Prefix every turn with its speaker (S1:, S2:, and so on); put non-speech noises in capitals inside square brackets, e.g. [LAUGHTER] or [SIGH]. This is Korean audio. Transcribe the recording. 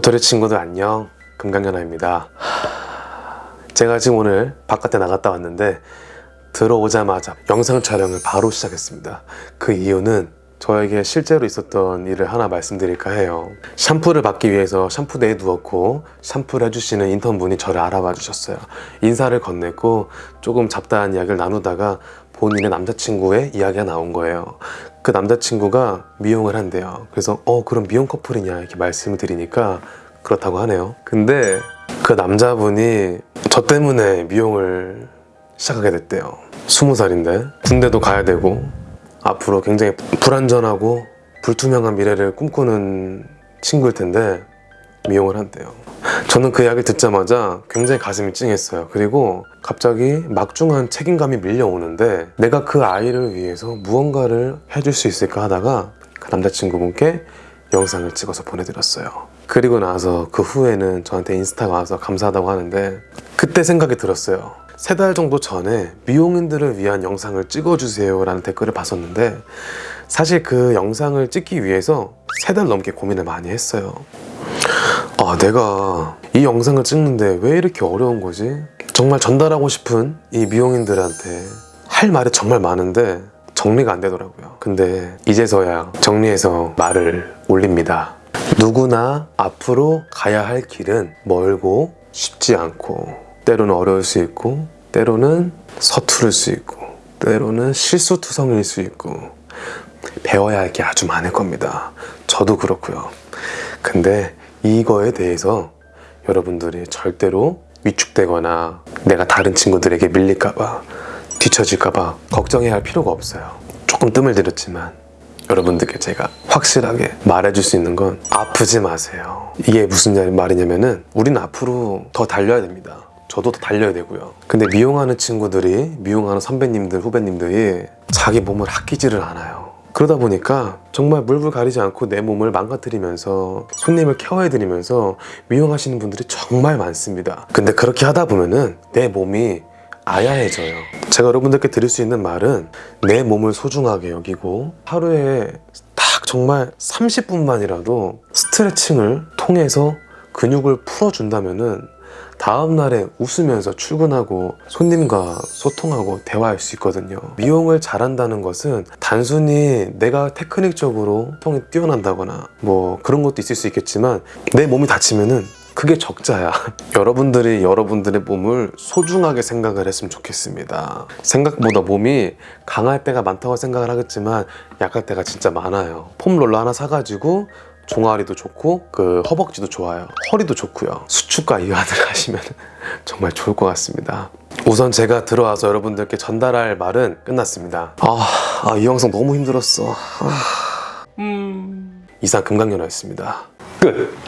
S1: 도토리 친구들 안녕. 금강연아입니다. 제가 지금 오늘 바깥에 나갔다 왔는데 들어오자마자 영상 촬영을 바로 시작했습니다. 그 이유는 저에게 실제로 있었던 일을 하나 말씀드릴까 해요. 샴푸를 받기 위해서 샴푸대에 누웠고 샴푸를 해주시는 인턴분이 저를 알아봐 주셨어요. 인사를 건넸고 조금 잡다한 이야기를 나누다가 본인의 남자친구의 이야기가 나온 거예요 그 남자친구가 미용을 한대요. 그래서 어 그럼 미용 커플이냐? 이렇게 말씀을 드리니까 그렇다고 하네요. 근데 그 남자분이 저 때문에 미용을 시작하게 됐대요. 스무 살인데. 군대도 가야 되고 앞으로 굉장히 불안전하고 불투명한 미래를 꿈꾸는 친구일 텐데 미용을 한대요 저는 그 이야기 듣자마자 굉장히 가슴이 찡했어요. 그리고 갑자기 막중한 책임감이 밀려오는데 내가 그 아이를 위해서 무언가를 해줄 수 있을까 하다가 그 남자친구분께 영상을 찍어서 보내드렸어요. 그리고 나서 그 후에는 저한테 인스타가 와서 감사하다고 하는데 그때 생각이 들었어요. 세 달 정도 전에 미용인들을 위한 영상을 찍어주세요 라는 댓글을 봤었는데 사실 그 영상을 찍기 위해서 세 달 넘게 고민을 많이 했어요 아 내가 이 영상을 찍는데 왜 이렇게 어려운 거지? 정말 전달하고 싶은 이 미용인들한테 할 말이 정말 많은데 정리가 안 되더라고요. 근데 이제서야 정리해서 말을 올립니다. 누구나 앞으로 가야 할 길은 멀고 쉽지 않고 때로는 어려울 수 있고 때로는 서투를 수 있고 때로는 실수투성일 수 있고 배워야 할 게 아주 많을 겁니다. 저도 그렇고요. 근데 이거에 대해서 여러분들이 절대로 위축되거나 내가 다른 친구들에게 밀릴까봐 뒤처질까봐 걱정해야 할 필요가 없어요. 조금 뜸을 들였지만 여러분들께 제가 확실하게 말해줄 수 있는 건 아프지 마세요. 이게 무슨 말이냐면은 우리는 앞으로 더 달려야 됩니다. 저도 더 달려야 되고요. 근데 미용하는 친구들이 미용하는 선배님들 후배님들이 자기 몸을 아끼지를 않아요 그러다 보니까 정말 물불 가리지 않고 내 몸을 망가뜨리면서 손님을 케어해드리면서 미용하시는 분들이 정말 많습니다. 근데 그렇게 하다 보면은 내 몸이 아야해져요. 제가 여러분들께 드릴 수 있는 말은 내 몸을 소중하게 여기고 하루에 딱 정말 30분만이라도 스트레칭을 통해서 근육을 풀어준다면은 다음날에 웃으면서 출근하고 손님과 소통하고 대화할 수 있거든요. 미용을 잘한다는 것은 단순히 내가 테크닉적으로 통이 뛰어난다거나 뭐 그런 것도 있을 수 있겠지만 내 몸이 다치면은 그게 적자야. [LAUGHS] 여러분들이 여러분들의 몸을 소중하게 생각을 했으면 좋겠습니다. 생각보다 몸이 강할 때가 많다고 생각을 하겠지만 약할 때가 진짜 많아요. 폼롤러 하나 사가지고 종아리도 좋고 그 허벅지도 좋아요. 허리도 좋고요. 수축과 이완을 하시면 [LAUGHS] 정말 좋을 것 같습니다. 우선 제가 들어와서 여러분들께 전달할 말은 끝났습니다. 아, 아, 이 영상 너무 힘들었어. 아. 이상 금강연아였습니다. 끝